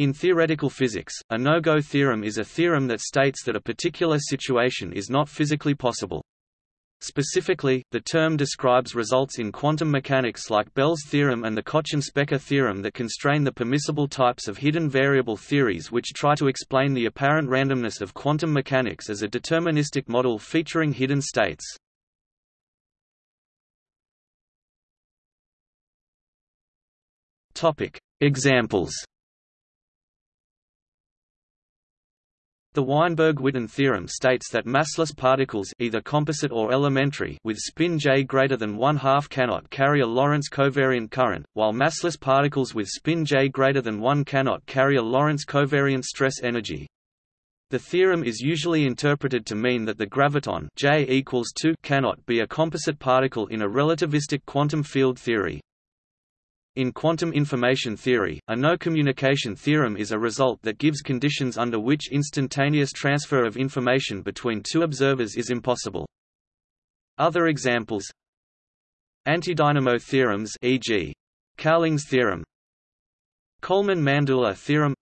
In theoretical physics, a no-go theorem is a theorem that states that a particular situation is not physically possible. Specifically, the term describes results in quantum mechanics like Bell's theorem and the Kochen-Specker theorem that constrain the permissible types of hidden variable theories which try to explain the apparent randomness of quantum mechanics as a deterministic model featuring hidden states. Examples The Weinberg-Witten theorem states that massless particles either composite or elementary with spin j greater than 1 half cannot carry a Lorentz covariant current, while massless particles with spin j greater than 1 cannot carry a Lorentz covariant stress energy. The theorem is usually interpreted to mean that the graviton J equals 2 cannot be a composite particle in a relativistic quantum field theory. In quantum information theory, a no-communication theorem is a result that gives conditions under which instantaneous transfer of information between two observers is impossible. Other examples Antidynamo theorems e.g. Cowling's theorem Coleman-Mandula theorem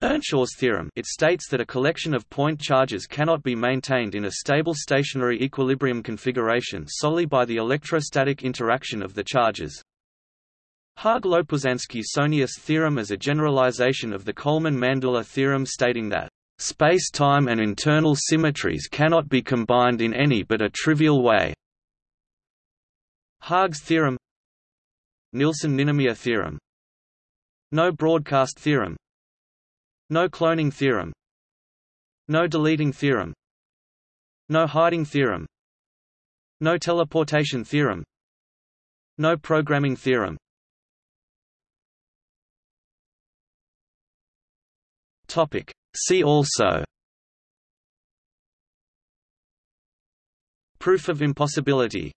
Earnshaw's theorem it states that a collection of point charges cannot be maintained in a stable stationary equilibrium configuration solely by the electrostatic interaction of the charges. Haag-Lopuszanski-Sohnius theorem is a generalization of the Coleman-Mandula theorem stating that space-time and internal symmetries cannot be combined in any but a trivial way. Haag's theorem Nielsen-Ninomiya theorem No broadcast theorem No cloning theorem No deleting theorem No hiding theorem No teleportation theorem No programming theorem Topic. See also Proof of impossibility